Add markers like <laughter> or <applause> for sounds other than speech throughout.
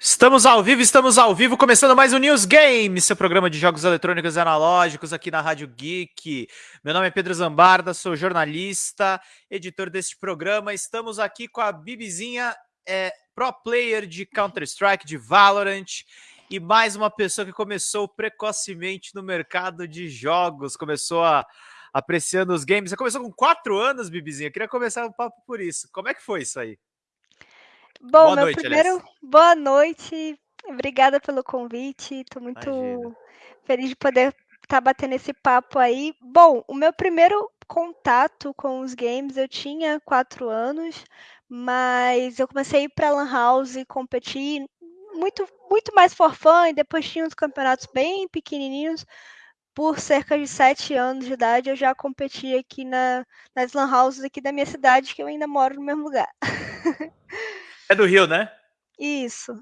Estamos ao vivo, estamos ao vivo, começando mais um News Game, seu programa de jogos eletrônicos e analógicos aqui na Rádio Geek. Meu nome é Pedro Zambarda, sou jornalista, editor deste programa. Estamos aqui com a Bibizinha, é, pro player de Counter-Strike, de Valorant, e mais uma pessoa que começou precocemente no mercado de jogos, começou a, apreciando os games. Você começou com quatro anos, Bibizinha. Eu queria começar o um papo por isso. Como é que foi isso aí? Bom, boa meu noite, primeiro, aliás. boa noite. Obrigada pelo convite. Estou muito Imagina. feliz de poder estar tá batendo esse papo aí. Bom, o meu primeiro contato com os games eu tinha quatro anos, mas eu comecei a ir para Lan House competir muito, muito mais for fun, e depois tinha uns campeonatos bem pequenininhos. Por cerca de sete anos de idade, eu já competi aqui na, nas Lan Houses aqui da minha cidade, que eu ainda moro no mesmo lugar. <laughs> É do Rio, né? Isso.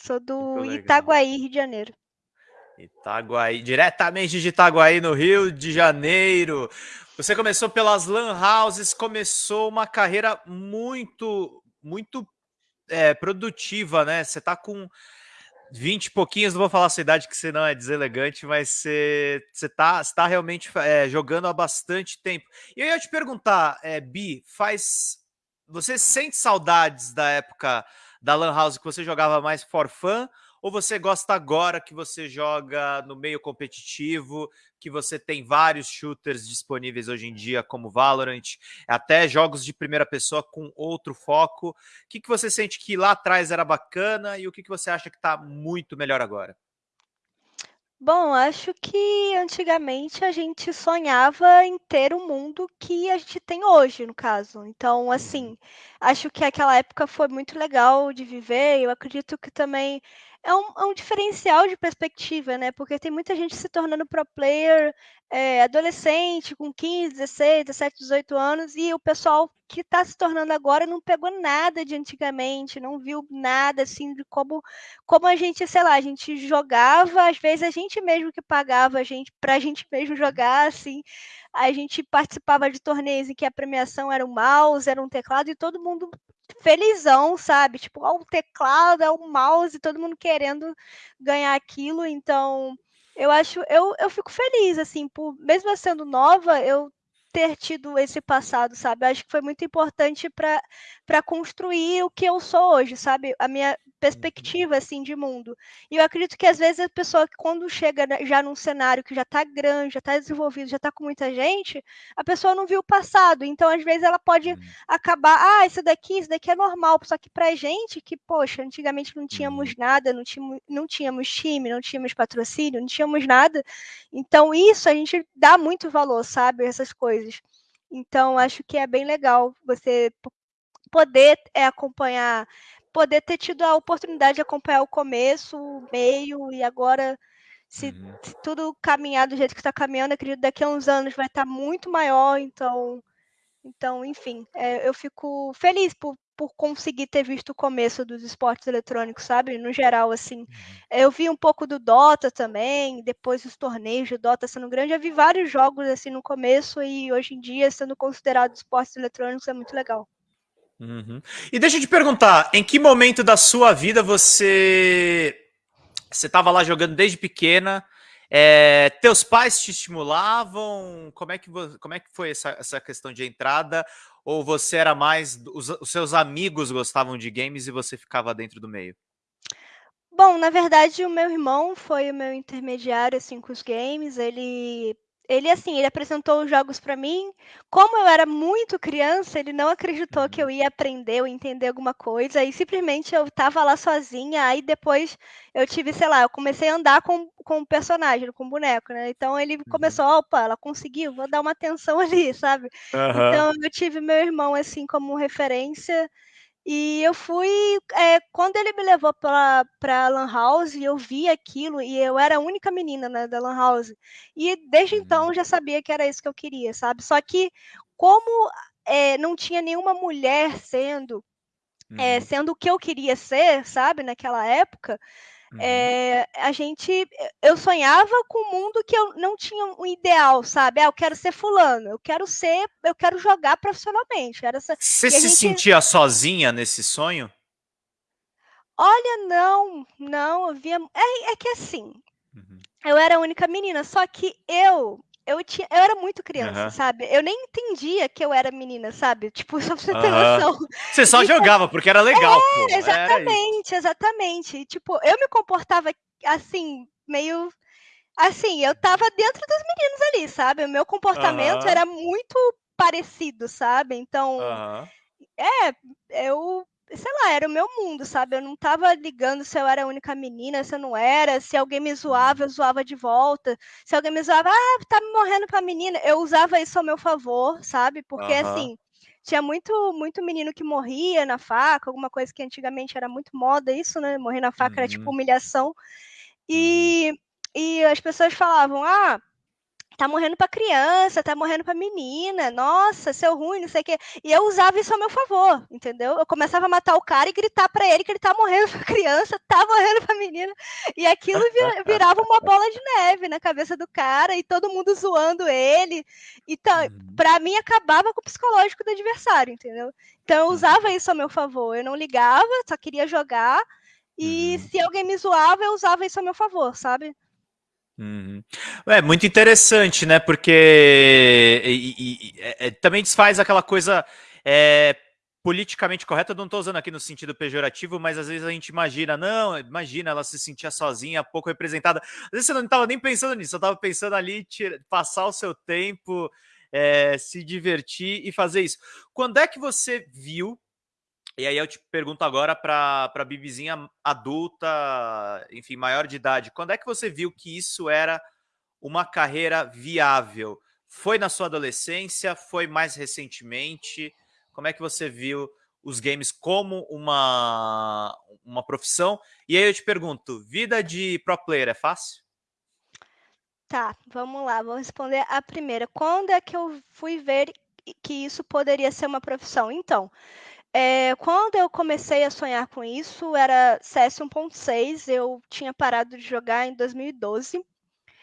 Sou do Itaguaí, Rio de Janeiro. Itaguaí, diretamente de Itaguaí, no Rio de Janeiro. Você começou pelas Lan Houses, começou uma carreira muito, muito é, produtiva, né? Você tá com 20 e pouquinhos, não vou falar a sua idade, que senão é deselegante, mas você, você, tá, você tá realmente é, jogando há bastante tempo. E eu ia te perguntar, é, Bi, faz você sente saudades da época da Lan House que você jogava mais for fun? Ou você gosta agora que você joga no meio competitivo, que você tem vários shooters disponíveis hoje em dia, como Valorant, até jogos de primeira pessoa com outro foco? O que, que você sente que lá atrás era bacana e o que, que você acha que está muito melhor agora? Bom, acho que antigamente a gente sonhava em ter o mundo que a gente tem hoje, no caso. Então, assim, uhum. acho que aquela época foi muito legal de viver. Eu acredito que também é um, é um diferencial de perspectiva, né? Porque tem muita gente se tornando pro player é, adolescente, com 15, 16, 17, 18 anos, e o pessoal que está se tornando agora não pegou nada de antigamente, não viu nada assim de como, como a gente, sei lá, a gente jogava, às vezes a gente mesmo que pagava a gente para a gente mesmo jogar, assim, a gente participava de torneios em que a premiação era um mouse, era um teclado, e todo mundo felizão, sabe? Tipo, ó, o teclado, é o mouse, todo mundo querendo ganhar aquilo. Então, eu acho, eu, eu fico feliz, assim, por mesmo sendo nova, eu ter tido esse passado, sabe? Eu acho que foi muito importante para construir o que eu sou hoje, sabe? A minha uhum. perspectiva, assim, de mundo. E eu acredito que, às vezes, a pessoa, quando chega já num cenário que já está grande, já está desenvolvido, já está com muita gente, a pessoa não viu o passado. Então, às vezes, ela pode uhum. acabar, ah, isso daqui, isso daqui é normal. Só que pra gente, que, poxa, antigamente não tínhamos uhum. nada, não tínhamos, não tínhamos time, não tínhamos patrocínio, não tínhamos nada. Então, isso a gente dá muito valor, sabe? Essas coisas. Então, acho que é bem legal você poder é, acompanhar, poder ter tido a oportunidade de acompanhar o começo, o meio, e agora, se, uhum. se tudo caminhar do jeito que está caminhando, acredito que daqui a uns anos vai estar tá muito maior, então. Então, enfim, é, eu fico feliz por, por conseguir ter visto o começo dos esportes eletrônicos, sabe? No geral, assim. Uhum. Eu vi um pouco do Dota também, depois os torneios de Dota sendo grande. Eu vi vários jogos, assim, no começo e hoje em dia, sendo considerado esportes eletrônicos, é muito legal. Uhum. E deixa eu te perguntar, em que momento da sua vida você você estava lá jogando desde pequena? É, teus pais te estimulavam? Como é que, como é que foi essa, essa questão de entrada? Ou você era mais. Os, os seus amigos gostavam de games e você ficava dentro do meio? Bom, na verdade, o meu irmão foi o meu intermediário assim, com os games. Ele ele assim, ele apresentou os jogos para mim. Como eu era muito criança, ele não acreditou que eu uhum. ia aprender ou entender alguma coisa. E simplesmente eu tava lá sozinha. Aí depois eu tive, sei lá, eu comecei a andar com, com o personagem, com o boneco, né? Então ele uhum. começou, opa, ela conseguiu, vou dar uma atenção <laughs> ali, sabe? Uhum. Então eu tive meu irmão assim como referência. E eu fui, é, quando ele me levou para a Lan House, eu vi aquilo e eu era a única menina né, da Lan House. E desde então uhum. já sabia que era isso que eu queria, sabe? Só que como é, não tinha nenhuma mulher sendo, é, sendo o que eu queria ser, sabe, naquela época, Uhum. É, a gente, eu sonhava com um mundo que eu não tinha um ideal, sabe? Ah, eu quero ser fulano, eu quero ser, eu quero jogar profissionalmente. Era essa, Você se gente... sentia sozinha nesse sonho? Olha, não, não, eu via. É, é que assim, uhum. eu era a única menina, só que eu. Eu, tinha, eu era muito criança, uhum. sabe? Eu nem entendia que eu era menina, sabe? Tipo, <laughs> só pra você ter uhum. noção. Você só então, jogava, porque era legal, é, pô. Exatamente, exatamente. E, tipo, eu me comportava assim, meio assim, eu tava dentro dos meninos ali, sabe? O meu comportamento uhum. era muito parecido, sabe? Então, é, eu sei lá, era o meu mundo, sabe? Eu não tava ligando se eu era a única menina, se eu não era, se alguém me zoava, eu zoava de volta. Se alguém me zoava, ah, tá me morrendo pra menina, eu usava isso ao meu favor, sabe? Porque uhum. assim, tinha muito muito menino que morria na faca, alguma coisa que antigamente era muito moda isso, né? Morrer na faca uhum. era tipo uhum. humilhação. E, uhum. e as pessoas falavam, ah, tá morrendo pra criança, tá morrendo pra menina, nossa, seu ruim, não sei o quê. E eu usava isso ao meu favor, entendeu? Eu começava a matar o cara e gritar para ele que ele tá morrendo <laughs> pra criança, tá morrendo pra menina. E aquilo virava uma bola de neve na cabeça do cara e todo mundo zoando ele. Então, uhum. pra mim, acabava com o psicológico do adversário, entendeu? Então eu usava isso ao meu favor. Eu não ligava, só queria jogar. E uhum. se alguém me zoava, eu usava isso ao meu favor, sabe? Uhum. É muito interessante, né? Porque e, e, é, é, também desfaz aquela coisa é, politicamente correta. Não estou usando aqui no sentido pejorativo, mas às vezes a gente imagina, não, imagina ela se sentia sozinha, pouco representada. Às vezes você não estava nem pensando nisso, você estava pensando ali tira, passar o seu tempo, é, se divertir e fazer isso. Quando é que você viu e aí eu te pergunto agora para a Bibizinha adulta, enfim, maior de idade, quando é que você viu que isso era uma carreira viável? Foi na sua adolescência? Foi mais recentemente? Como é que você viu os games como uma, uma profissão? E aí eu te pergunto, vida de pro player é fácil? Tá, vamos lá, vou responder a primeira. Quando é que eu fui ver que isso poderia ser uma profissão? Então, é, quando eu comecei a sonhar com isso, era CS 1.6, eu tinha parado de jogar em 2012.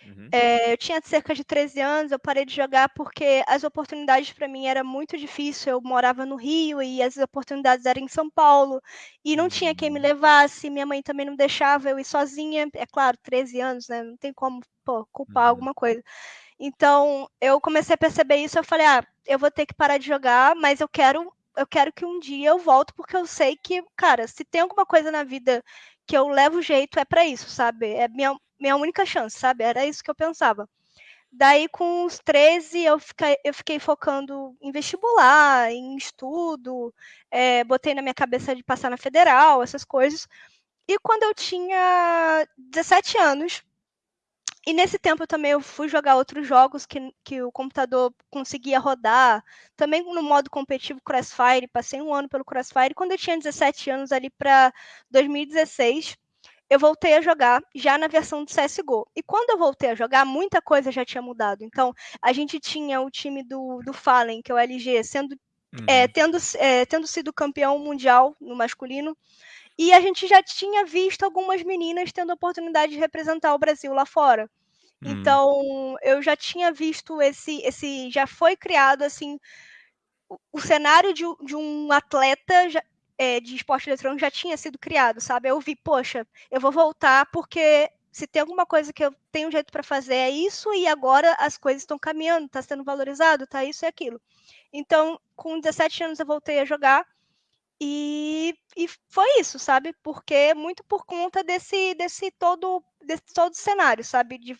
Uhum. É, eu tinha cerca de 13 anos, eu parei de jogar porque as oportunidades para mim era muito difícil. Eu morava no Rio e as oportunidades eram em São Paulo e não tinha quem me uhum. levasse. Minha mãe também não deixava eu ir sozinha. É claro, 13 anos, né? Não tem como pô, culpar uhum. alguma coisa. Então eu comecei a perceber isso. Eu falei, ah, eu vou ter que parar de jogar, mas eu quero eu quero que um dia eu volte, porque eu sei que, cara, se tem alguma coisa na vida que eu levo jeito, é para isso, sabe? É minha, minha única chance, sabe? Era isso que eu pensava. Daí, com os 13, eu fiquei, eu fiquei focando em vestibular, em estudo, é, botei na minha cabeça de passar na federal, essas coisas. E quando eu tinha 17 anos, e nesse tempo também eu fui jogar outros jogos que, que o computador conseguia rodar, também no modo competitivo Crossfire, passei um ano pelo Crossfire. Quando eu tinha 17 anos, ali para 2016, eu voltei a jogar já na versão do CSGO. E quando eu voltei a jogar, muita coisa já tinha mudado. Então, a gente tinha o time do, do Fallen, que é o LG, sendo, uhum. é, tendo, é, tendo sido campeão mundial no masculino. E a gente já tinha visto algumas meninas tendo a oportunidade de representar o Brasil lá fora. Hum. Então, eu já tinha visto esse, esse já foi criado assim o, o cenário de, de, um atleta já, é, de esporte eletrônico já tinha sido criado, sabe? Eu vi, poxa, eu vou voltar porque se tem alguma coisa que eu tenho um jeito para fazer é isso e agora as coisas estão caminhando, está sendo valorizado, tá isso e aquilo. Então, com 17 anos eu voltei a jogar e, e foi isso, sabe? Porque muito por conta desse, desse todo desse todo cenário, sabe? De,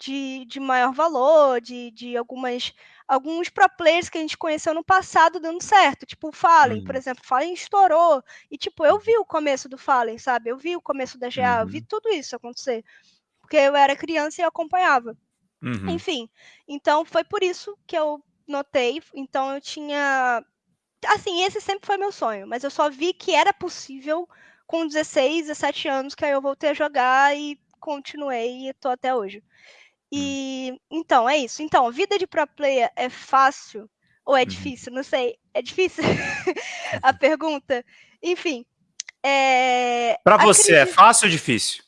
de, de maior valor, de, de algumas alguns pro players que a gente conheceu no passado dando certo. Tipo o Fallen, uhum. por exemplo. O Fallen estourou. E, tipo, eu vi o começo do Fallen, sabe? Eu vi o começo da GA, uhum. eu vi uhum. tudo isso acontecer. Porque eu era criança e eu acompanhava. Uhum. Enfim, então foi por isso que eu notei. Então eu tinha assim, esse sempre foi meu sonho, mas eu só vi que era possível com 16, 17 anos, que aí eu voltei a jogar e continuei e tô até hoje. E hum. então, é isso. Então, vida de pro player é fácil ou é uhum. difícil? Não sei. É difícil <laughs> a pergunta. Enfim. É... Para você, é fácil ou difícil?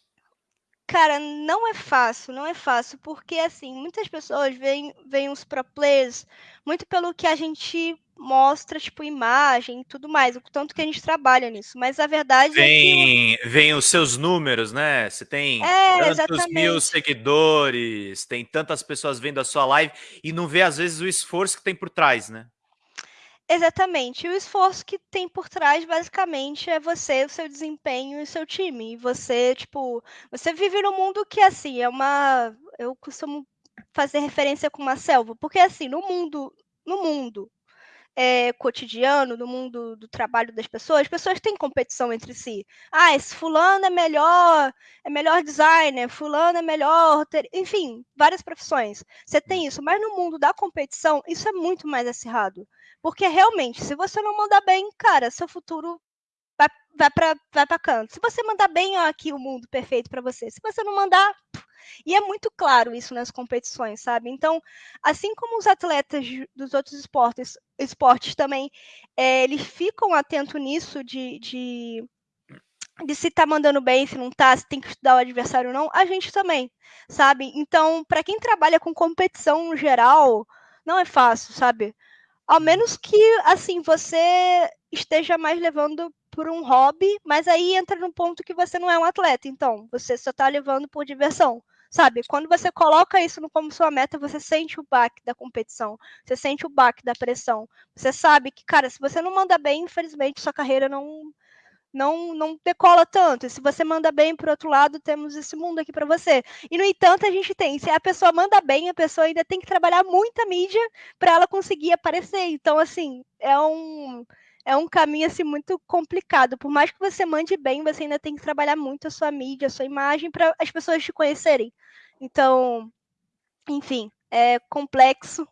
Cara, não é fácil, não é fácil, porque assim, muitas pessoas veem, veem os pro players muito pelo que a gente mostra, tipo, imagem e tudo mais, o tanto que a gente trabalha nisso. Mas a verdade vem, é que. Vem os seus números, né? Você tem é, tantos exatamente. mil seguidores, tem tantas pessoas vendo a sua live e não vê, às vezes, o esforço que tem por trás, né? Exatamente. E o esforço que tem por trás, basicamente, é você, o seu desempenho e o seu time. E você, tipo, você vive num mundo que, assim, é uma. Eu costumo fazer referência com uma selva, porque, assim, no mundo, no mundo é, cotidiano, no mundo do trabalho das pessoas, as pessoas têm competição entre si. Ah, esse fulano é melhor, é melhor designer, fulano é melhor, enfim, várias profissões. Você tem isso, mas no mundo da competição, isso é muito mais acirrado. Porque realmente, se você não mandar bem, cara, seu futuro vai, para vai pra canto. Se você mandar bem, ó, aqui o mundo perfeito para você. Se você não mandar. E é muito claro isso nas competições, sabe? Então, assim como os atletas dos outros esportes, esportes também, é, eles ficam atentos nisso de, de, de se tá mandando bem, se não tá, se tem que estudar o adversário ou não, a gente também, sabe? Então, para quem trabalha com competição no geral, não é fácil, sabe? Ao menos que, assim, você esteja mais levando por um hobby, mas aí entra no ponto que você não é um atleta, então você só está levando por diversão, sabe? Quando você coloca isso como sua meta, você sente o baque da competição, você sente o baque da pressão, você sabe que, cara, se você não manda bem, infelizmente sua carreira não não, não decola tanto. E se você manda bem, por outro lado, temos esse mundo aqui para você. E, no entanto, a gente tem, se a pessoa manda bem, a pessoa ainda tem que trabalhar muita mídia para ela conseguir aparecer. Então, assim, é um é um caminho assim muito complicado. Por mais que você mande bem, você ainda tem que trabalhar muito a sua mídia, a sua imagem para as pessoas te conhecerem. Então, enfim, é complexo,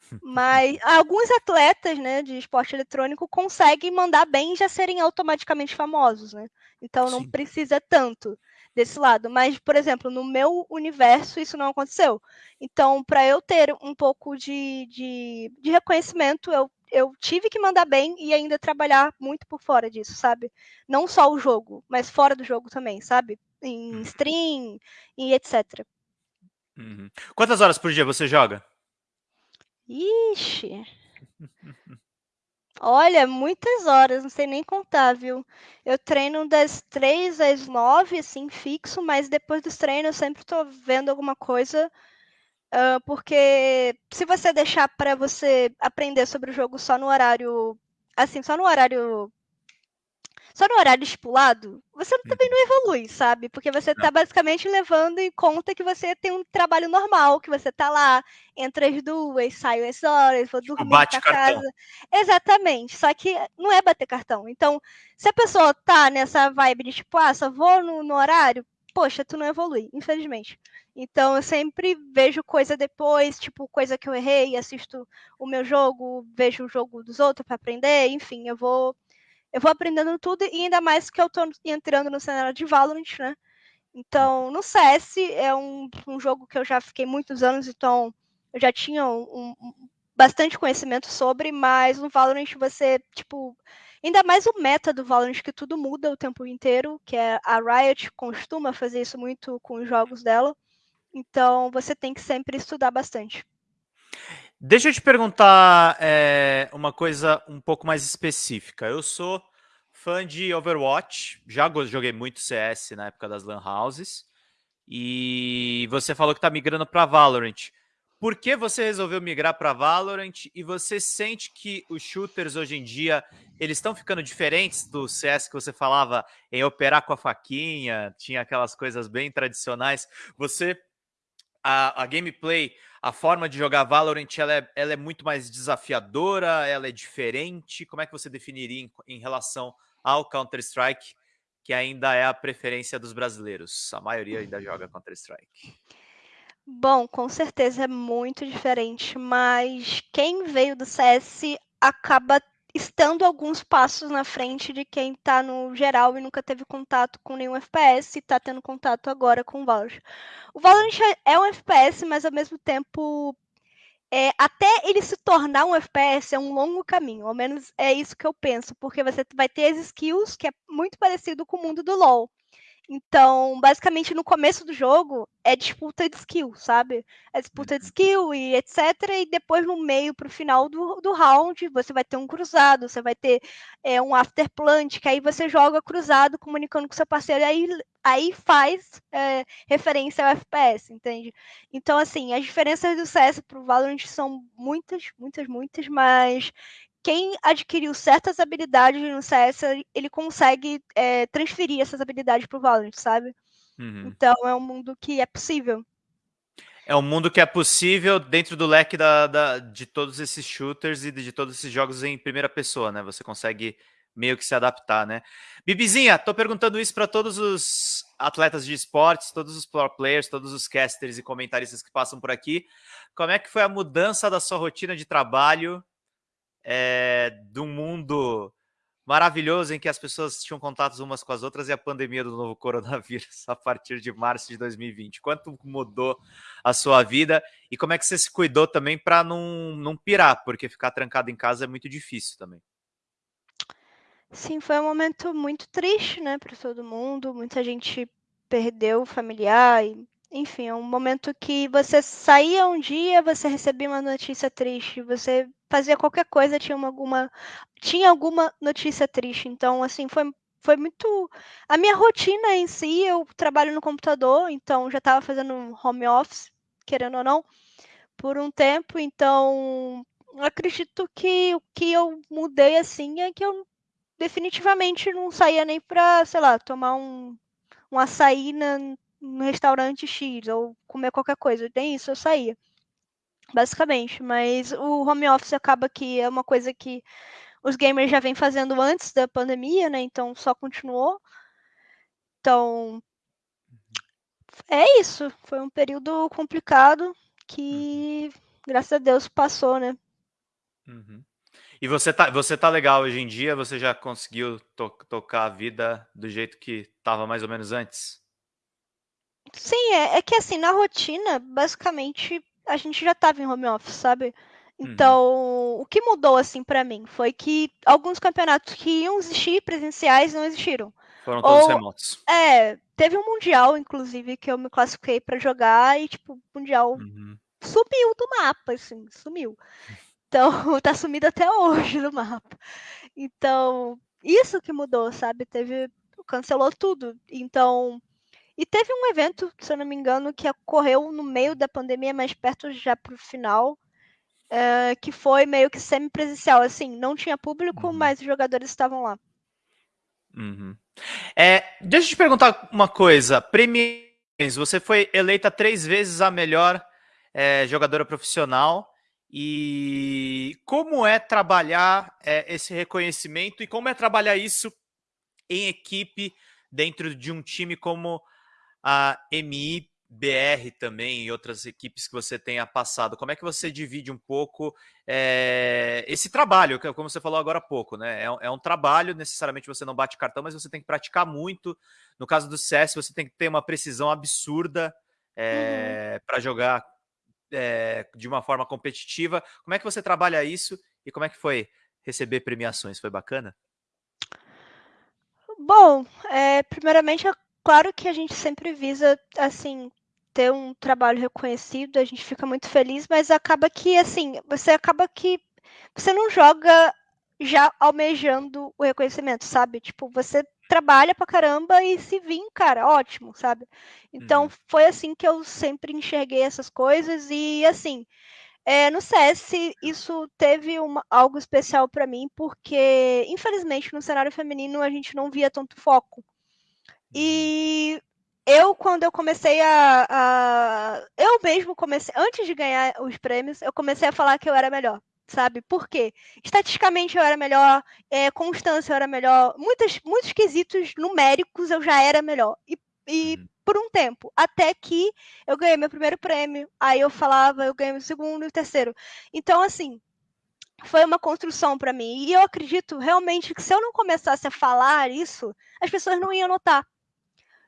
<laughs> mas alguns atletas, né, de esporte eletrônico conseguem mandar bem e já serem automaticamente famosos, né? Então não Sim. precisa tanto desse lado. Mas, por exemplo, no meu universo isso não aconteceu. Então, para eu ter um pouco de, de, de, reconhecimento, eu, eu tive que mandar bem e ainda trabalhar muito por fora disso, sabe? Não só o jogo, mas fora do jogo também, sabe? Em uhum. stream e etc. Uhum. Quantas horas por dia você joga? Ixi. Olha, muitas horas, não sei nem contar, viu? Eu treino das três às nove, assim, fixo, mas depois dos treinos eu sempre tô vendo alguma coisa. Uh, porque se você deixar para você aprender sobre o jogo só no horário. Assim, só no horário só no horário estipulado, você também não evolui, sabe? Porque você está basicamente levando em conta que você tem um trabalho normal, que você está lá, entra as duas, sai as horas, vou tipo, dormir para casa. Exatamente. Só que não é bater cartão. Então, se a pessoa tá nessa vibe de tipo, ah, só vou no, no horário, poxa, tu não evolui, infelizmente. Então eu sempre vejo coisa depois, tipo, coisa que eu errei, assisto o meu jogo, vejo o jogo dos outros para aprender, enfim, eu vou eu vou aprendendo tudo e ainda mais que eu tô entrando no cenário de Valorant, né? Então, no CS é um, um jogo que eu já fiquei muitos anos, então eu já tinha um, um, bastante conhecimento sobre, mas no Valorant você, tipo, ainda mais o meta do Valorant, que tudo muda o tempo inteiro, que é a Riot costuma fazer isso muito com os jogos dela. Então, você tem que sempre estudar bastante. Deixa eu te perguntar é, uma coisa um pouco mais específica. Eu sou fã de Overwatch, já joguei muito CS na época das Lan Houses, e você falou que está migrando para Valorant. Por que você resolveu migrar para Valorant e você sente que os shooters hoje em dia eles estão ficando diferentes do CS que você falava em operar com a faquinha, tinha aquelas coisas bem tradicionais. Você a, a gameplay a forma de jogar Valorant ela é, ela é muito mais desafiadora, ela é diferente. Como é que você definiria em, em relação ao Counter-Strike, que ainda é a preferência dos brasileiros? A maioria ainda joga Counter-Strike. Bom, com certeza é muito diferente, mas quem veio do CS acaba estando alguns passos na frente de quem está no geral e nunca teve contato com nenhum FPS e está tendo contato agora com o Valorant. O Valorant é um FPS, mas ao mesmo tempo, é, até ele se tornar um FPS é um longo caminho, ao menos é isso que eu penso, porque você vai ter as skills, que é muito parecido com o mundo do LoL. Então, basicamente, no começo do jogo é disputa de skill, sabe? É disputa de uhum. skill e etc. E depois, no meio, pro final do, do round, você vai ter um cruzado, você vai ter é, um after plant, que aí você joga cruzado, comunicando com seu parceiro, e aí, aí faz é, referência ao FPS, entende? Então, assim, as diferenças do CS pro Valorant são muitas, muitas, muitas, mas quem adquiriu certas habilidades no CS, ele consegue é, transferir essas habilidades para o Valorant, sabe? Uhum. Então é um mundo que é possível. É um mundo que é possível dentro do leque da, da, de todos esses shooters e de todos esses jogos em primeira pessoa, né? Você consegue meio que se adaptar, né? Bibizinha, tô perguntando isso para todos os atletas de esportes, todos os pro players, todos os casters e comentaristas que passam por aqui. Como é que foi a mudança da sua rotina de trabalho é, de um mundo maravilhoso em que as pessoas tinham contatos umas com as outras e a pandemia do novo coronavírus <laughs> a partir de março de 2020. Quanto mudou a sua vida e como é que você se cuidou também para não, não pirar, porque ficar trancado em casa é muito difícil também. Sim, foi um momento muito triste, né, para todo mundo. Muita gente perdeu familiar e enfim, é um momento que você saía um dia, você recebia uma notícia triste, você fazia qualquer coisa, tinha uma, alguma tinha alguma notícia triste. Então, assim, foi foi muito a minha rotina em si, eu trabalho no computador, então já estava fazendo home office, querendo ou não, por um tempo, então acredito que o que eu mudei assim é que eu definitivamente não saía nem para, sei lá, tomar um um açaí na, no restaurante X ou comer qualquer coisa. Nem isso eu saía. Basicamente. Mas o home office acaba que é uma coisa que os gamers já vêm fazendo antes da pandemia, né? Então só continuou. Então. É isso. Foi um período complicado que, uhum. graças a Deus, passou, né? Uhum. E você tá, você tá legal hoje em dia? Você já conseguiu to tocar a vida do jeito que estava mais ou menos antes? Sim, é, é que assim, na rotina, basicamente, a gente já estava em home office, sabe? Uhum. Então, uhum. o que mudou assim para mim foi que alguns campeonatos que iam existir presenciais não existiram. Foram todos Ou, remotos. É, teve um mundial inclusive que eu me classifiquei para jogar e tipo, o mundial uhum. sumiu do mapa, assim, sumiu. <laughs> Então, <laughs> tá sumido até hoje do mapa. Então, isso que mudou, sabe? Teve cancelou tudo. Então, e teve um evento, se eu não me engano, que ocorreu no meio da pandemia, mais perto já para o final, uh, que foi meio que semi-presencial. Assim, não tinha público, uhum. mas os jogadores estavam lá. Uhum. É, deixa eu te perguntar uma coisa. Premiações, você foi eleita três vezes a melhor é, jogadora profissional. E como é trabalhar é, esse reconhecimento e como é trabalhar isso em equipe dentro de um time como a MIBR também e outras equipes que você tenha passado. Como é que você divide um pouco é, esse trabalho, que como você falou agora há pouco, né? É, é, um trabalho, necessariamente você não bate cartão, mas você tem que praticar muito. No caso do CS, você tem que ter uma precisão absurda é, uhum. para jogar de uma forma competitiva. Como é que você trabalha isso e como é que foi receber premiações? Foi bacana? Bom, é, primeiramente Claro que a gente sempre visa, assim, ter um trabalho reconhecido, a gente fica muito feliz, mas acaba que, assim, você acaba que você não joga já almejando o reconhecimento, sabe? Tipo, você trabalha pra caramba e se vir, cara, ótimo, sabe? Então, uhum. foi assim que eu sempre enxerguei essas coisas e, assim, é, no CS isso teve uma, algo especial para mim, porque, infelizmente, no cenário feminino a gente não via tanto foco. E eu, quando eu comecei a, a, Eu mesmo comecei. Antes de ganhar os prêmios, eu comecei a falar que eu era melhor. Sabe? Por quê? Estatisticamente eu era melhor, é, constância eu era melhor, muitos, muitos quesitos numéricos eu já era melhor. E, e uhum. por um tempo, até que eu ganhei meu primeiro prêmio, aí eu falava, eu ganhei meu segundo e o terceiro. Então, assim, foi uma construção para mim. E eu acredito realmente que se eu não começasse a falar isso, as pessoas não iam notar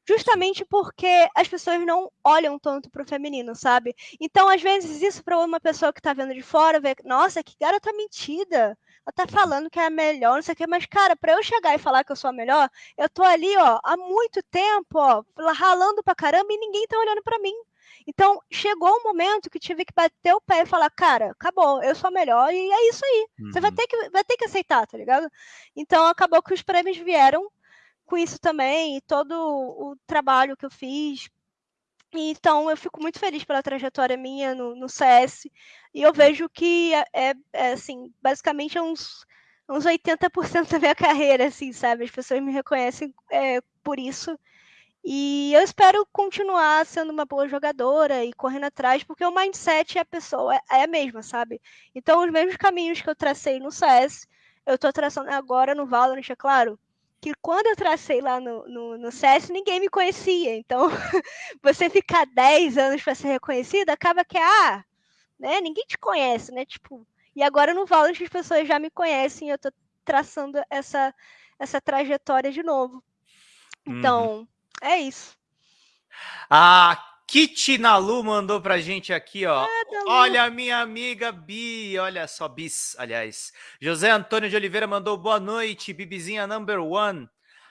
justamente porque as pessoas não olham tanto pro feminino, sabe? Então, às vezes, isso para uma pessoa que tá vendo de fora, vê, nossa, que garota mentida. tá falando que é a melhor, não sei o que, mas, cara, pra eu chegar e falar que eu sou a melhor, eu tô ali, ó, há muito tempo, ó, ralando pra caramba e ninguém tá olhando pra mim. Então, chegou um momento que tive que bater o pé e falar, cara, acabou, eu sou a melhor e é isso aí. Uhum. Você vai uhum. ter, que, vai ter que aceitar, tá ligado? Então, acabou que os prêmios vieram com isso também, e todo o trabalho que eu fiz. Então, eu fico muito feliz pela trajetória minha no, no CS. E eu vejo que é, é, é assim, basicamente é uns, uns 80% <laughs> da minha carreira, assim, sabe? As pessoas me reconhecem é, por isso. E eu espero continuar sendo uma boa jogadora e correndo atrás, porque o mindset é a pessoa, é, é a mesma, sabe? Então, os mesmos caminhos que eu tracei no CS, eu estou traçando agora no Valorant, é claro. Que quando eu tracei lá no, no, no CS, ninguém me conhecia. Então, <laughs> você ficar 10 anos para ser reconhecida, acaba que, ah, né? Ninguém te conhece, né? Tipo, e agora no Valorant as pessoas já me conhecem, eu tô traçando essa, essa trajetória de novo. Então, uhum. é isso. A Kitty Nalu mandou pra gente aqui, ó. É, olha a minha amiga Bi, olha só, Bis, aliás. José Antônio de Oliveira mandou boa noite, Bibizinha number one.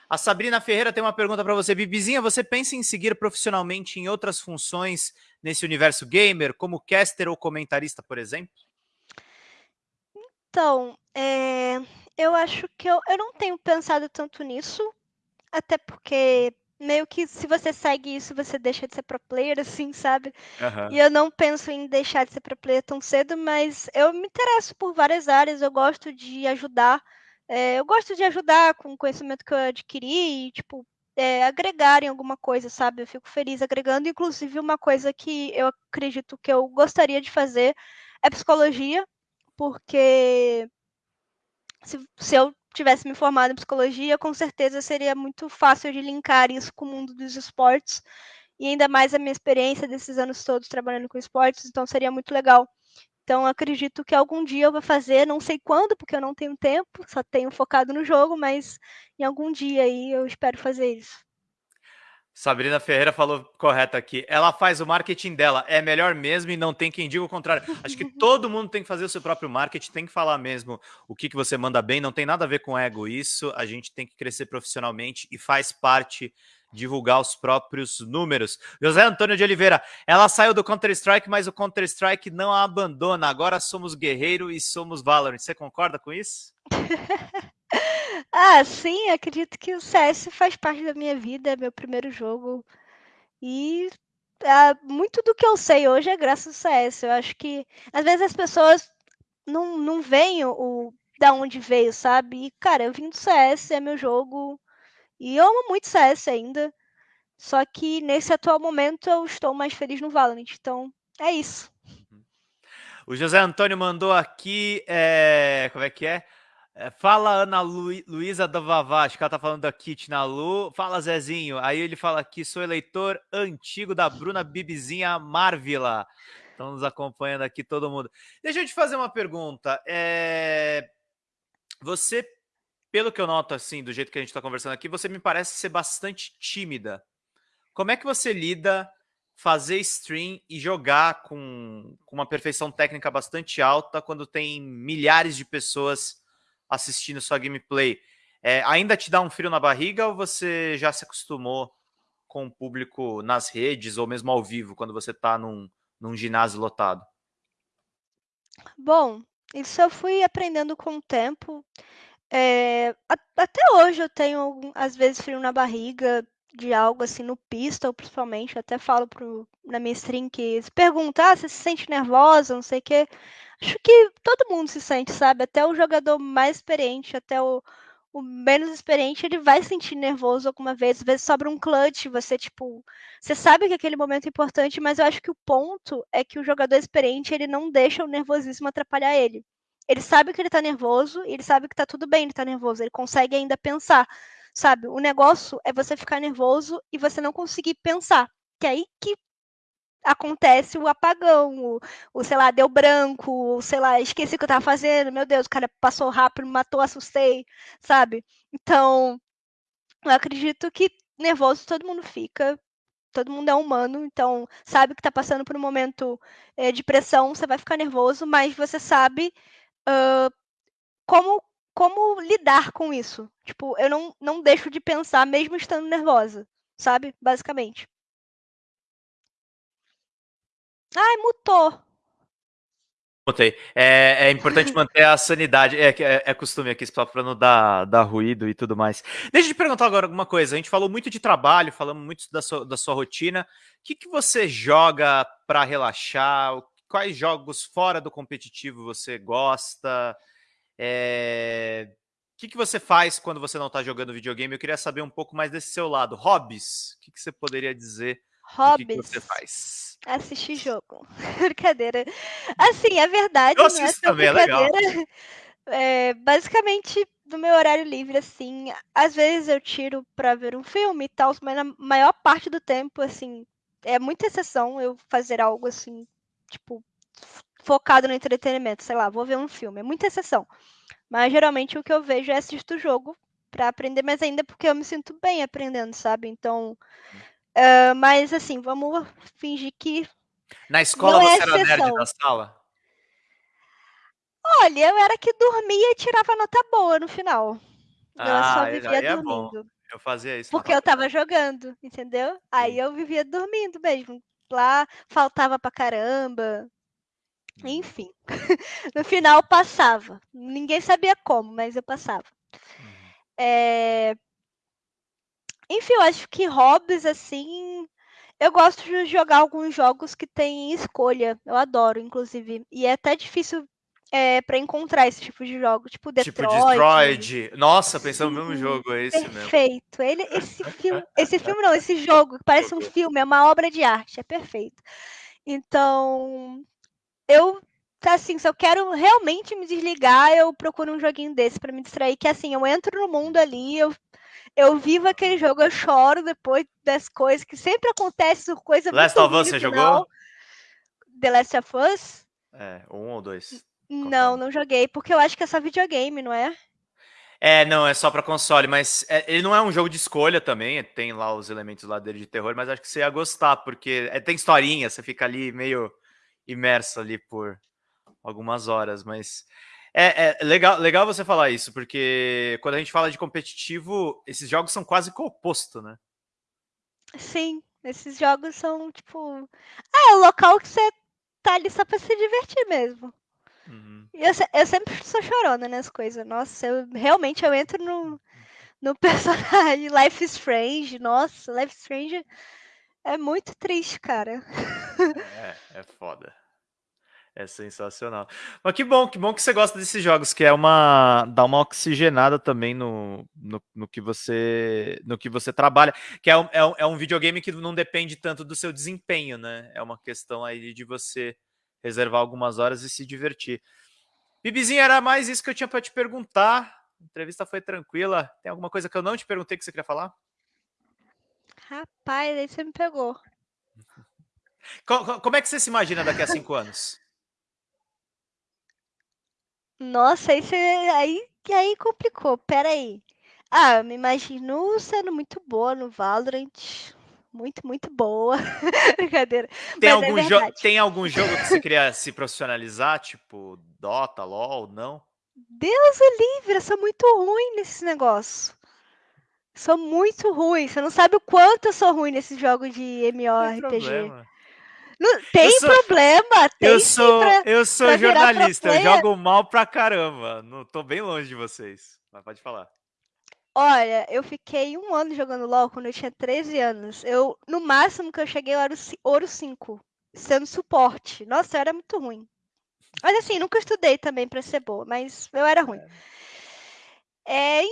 A Sabrina Ferreira tem uma pergunta para você. Bibizinha, você pensa em seguir profissionalmente em outras funções nesse universo gamer, como caster ou comentarista, por exemplo? Então, é, eu acho que eu, eu não tenho pensado tanto nisso, até porque meio que se você segue isso, você deixa de ser pro player, assim, sabe? Uhum. E eu não penso em deixar de ser pro player tão cedo, mas eu me interesso por várias áreas, eu gosto de ajudar é, eu gosto de ajudar com o conhecimento que eu adquiri e, tipo, é, agregar em alguma coisa, sabe? Eu fico feliz agregando. Inclusive, uma coisa que eu acredito que eu gostaria de fazer é psicologia, porque se, se eu tivesse me formado em psicologia, com certeza seria muito fácil de linkar isso com o mundo dos esportes. E ainda mais a minha experiência desses anos todos trabalhando com esportes, então seria muito legal então, acredito que algum dia eu vou fazer, não sei quando, porque eu não tenho tempo, só tenho focado no jogo, mas em algum dia aí eu espero fazer isso. Sabrina Ferreira falou correto aqui. Ela faz o marketing dela, é melhor mesmo e não tem quem diga o contrário. Acho que <laughs> todo mundo tem que fazer o seu próprio marketing, tem que falar mesmo o que, que você manda bem, não tem nada a ver com ego isso. A gente tem que crescer profissionalmente e faz parte divulgar os próprios números. José Antônio de Oliveira, ela saiu do Counter-Strike, mas o Counter-Strike não a abandona. Agora somos guerreiro e somos Valorant. Você concorda com isso? <laughs> ah, sim, acredito que o CS faz parte da minha vida, é meu primeiro jogo. E ah, muito do que eu sei hoje é graças ao CS. Eu acho que às vezes as pessoas não, não veem o, o da onde veio, sabe? E, cara, eu vim do CS, é meu jogo e eu amo muito CS ainda. Só que nesse atual momento eu estou mais feliz no Valorant. Então, é isso. O José Antônio mandou aqui. É... Como é que é? É fala Ana Lu... Luísa da Vavá, acho que ela tá falando da Kit na Lu. Fala Zezinho. Aí ele fala aqui: sou eleitor antigo da Bruna Bibizinha Marvila. Estão nos acompanhando aqui todo mundo. Deixa eu te fazer uma pergunta. É... Você pelo que eu noto, assim, do jeito que a gente está conversando aqui, você me parece ser bastante tímida. Como é que você lida fazer stream e jogar com, com uma perfeição técnica bastante alta quando tem milhares de pessoas assistindo sua gameplay? É, ainda te dá um frio na barriga ou você já se acostumou com o público nas redes ou mesmo ao vivo, quando você está num, num ginásio lotado? Bom, isso eu fui aprendendo com o tempo. É, até hoje eu tenho, às vezes, frio na barriga de algo assim no pistol, principalmente. Até falo pro, na minha stream que se perguntar ah, se se sente nervosa, não sei o quê. Acho que todo mundo se sente, sabe? Até o jogador mais experiente, até o, o menos experiente, ele vai sentir nervoso alguma vez. Às vezes sobra um clutch, você, tipo, você sabe que aquele momento é importante, mas eu acho que o ponto é que o jogador experiente, ele não deixa o nervosismo atrapalhar ele. Ele sabe que ele tá nervoso, ele sabe que tá tudo bem ele tá nervoso, ele consegue ainda pensar, sabe? O negócio é você ficar nervoso e você não conseguir pensar. Que é aí que acontece o apagão, o, o, sei lá, deu branco, o, sei lá, esqueci o que eu tava fazendo, meu Deus, o cara passou rápido, me matou, assustei, sabe? Então, eu acredito que nervoso todo mundo fica, todo mundo é humano, então sabe que tá passando por um momento é, de pressão, você vai ficar nervoso, mas você sabe uh, como como lidar com isso. Tipo, eu não, não deixo de pensar mesmo estando nervosa, sabe? Basicamente. Ai, mutou. Mutei. É, é importante <laughs> manter a sanidade. É, é, é costume aqui, só para não dar, dar ruído e tudo mais. Deixa eu te perguntar agora alguma coisa. A gente falou muito de trabalho, falamos muito da sua, da sua rotina. O que, que você joga para relaxar? Quais jogos fora do competitivo você gosta? É... O que, que você faz quando você não está jogando videogame? Eu queria saber um pouco mais desse seu lado. Hobbies? O que, que você poderia dizer? Hobbies. O que, que você faz? Assistir jogo. <laughs> brincadeira. Assim, a verdade Eu não é assisto tão também, é legal. <laughs> É, basicamente, no meu horário livre, assim, às vezes eu tiro pra ver um filme e tal, mas na maior parte do tempo, assim, é muita exceção eu fazer algo assim, tipo, focado no entretenimento, sei lá, vou ver um filme, é muita exceção. Mas geralmente o que eu vejo é assistir o jogo pra aprender mais ainda, porque eu me sinto bem aprendendo, sabe? Então, ah, mas assim, vamos fingir que Na escola Não é você era nerd da sala? Olha, eu era que dormia e tirava nota boa no final. eu só Ah, vivia é bom. dormindo. Eu fazia isso Porque eu tava jogando, entendeu? Aí eu vivia dormindo mesmo. Lá faltava pra caramba. Uhum. Enfim. <laughs> no final passava. Ninguém sabia como, mas eu passava. Uhum. É, Enfim, eu acho que hobbies, assim. Eu gosto de jogar alguns jogos que tem escolha. Eu adoro, inclusive. E é até difícil é, para encontrar esse tipo de jogo. Tipo Tipo Detroit. Detroit. Nossa, pensando no mesmo Sim, jogo, é esse mesmo. Perfeito. Ele, esse filme, esse <laughs> filme não, esse jogo que parece um filme, é uma obra de arte, é perfeito. Então, eu assim, se eu quero realmente me desligar, eu procuro um joguinho desse pra me distrair, que assim, eu entro no mundo ali, eu eu vivo aquele jogo, eu choro depois das coisas que sempre acontece, coisa Last muito of Us, você jogou? The Last of Us? É, um ou dois. Não, não joguei, porque eu acho que é só videogame, não é? É, não, é só pra console, mas é- ele não é um jogo de escolha também, tem lá os elementos lá dele de terror, mas acho que você ia gostar, porque é- tem historinha, você fica ali meio imerso ali por algumas horas, mas é, é legal, legal você falar isso, porque quando a gente fala de competitivo, esses jogos são quase que o oposto, né? Sim, esses jogos são tipo. Ah, é o local que você tá ali só pra se divertir mesmo. Uhum. E eu, eu sempre sou chorona nas coisas. Nossa, eu realmente eu entro no, no <laughs> personagem Life is Strange. Nossa, Life is Strange é muito triste, cara. <laughs> É, é foda. É sensacional. Mas que bom, que bom que você gosta desses jogos, que é uma dá uma oxigenada também no, no, no que você no que você trabalha, que é um, é, um, é um videogame que não depende tanto do seu desempenho, né? É uma questão aí de você reservar algumas horas e se divertir. Bibizinha, era mais isso que eu tinha para te perguntar. A entrevista foi tranquila. Tem alguma coisa que eu não te perguntei que você queria falar? Rapaz, aí você me pegou. <laughs> Co- co- Como é que você se imagina daqui a cinco anos? Nossa, aí você. Aí, aí complicou. Pera aí. Ah, eu me imagino sendo muito boa no Valorant. Muito, muito boa. <laughs> Brincadeira. Tem Mas é algum, jo verdade. tem algum jogo que você <laughs> queria se profissionalizar? Tipo Dota, LoL, não? Deus o livre, eu sou muito ruim nesse negócio. Sou muito ruim. Você não sabe o quanto eu sou ruim nesses jogos de MMORPG. problema. Não, tem sou- problema, tem Eu sou, pra- eu sou jornalista, eu jogo mal pra caramba. Não tô bem longe de vocês. Mas pode falar. Olha, eu fiquei um ano jogando LOL quando eu tinha 13 anos. Eu, no máximo que eu cheguei, eu era ouro 5, sendo suporte. Nossa, eu era muito ruim. Mas assim, nunca estudei também pra ser boa, mas eu era ruim. É,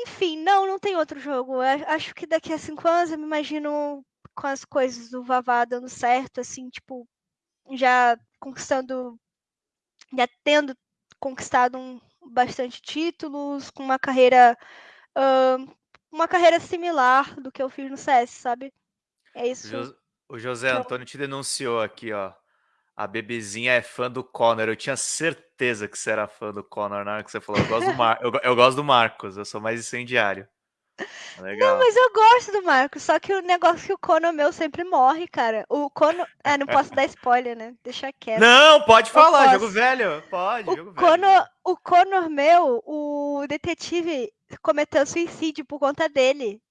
enfim, não, não tem outro jogo. Eu acho que daqui a cinco anos eu me imagino com as coisas do Vavá dando certo, assim, tipo, já conquistando, já tendo conquistado um, bastante títulos, com uma carreira, ahn, uma carreira similar do que eu fiz no CS, sabe? É isso. O José Antônio te denunciou aqui, ó. A bebezinha é fã do Connor. Eu tinha certeza que você era fã do Connor na hora que você falou. Eu gosto do, Mar eu, eu gosto do Marcos, eu sou mais incendiário. Legal. Não, mas eu gosto do Marcos, só que o negócio é que o Conor meu sempre morre, cara. O Conor. É, não posso dar spoiler, né? Deixa quieto. Não, pode falar, jogo velho. Pode, o jogo velho. O Conor meu, o detetive cometeu suicídio por conta dele.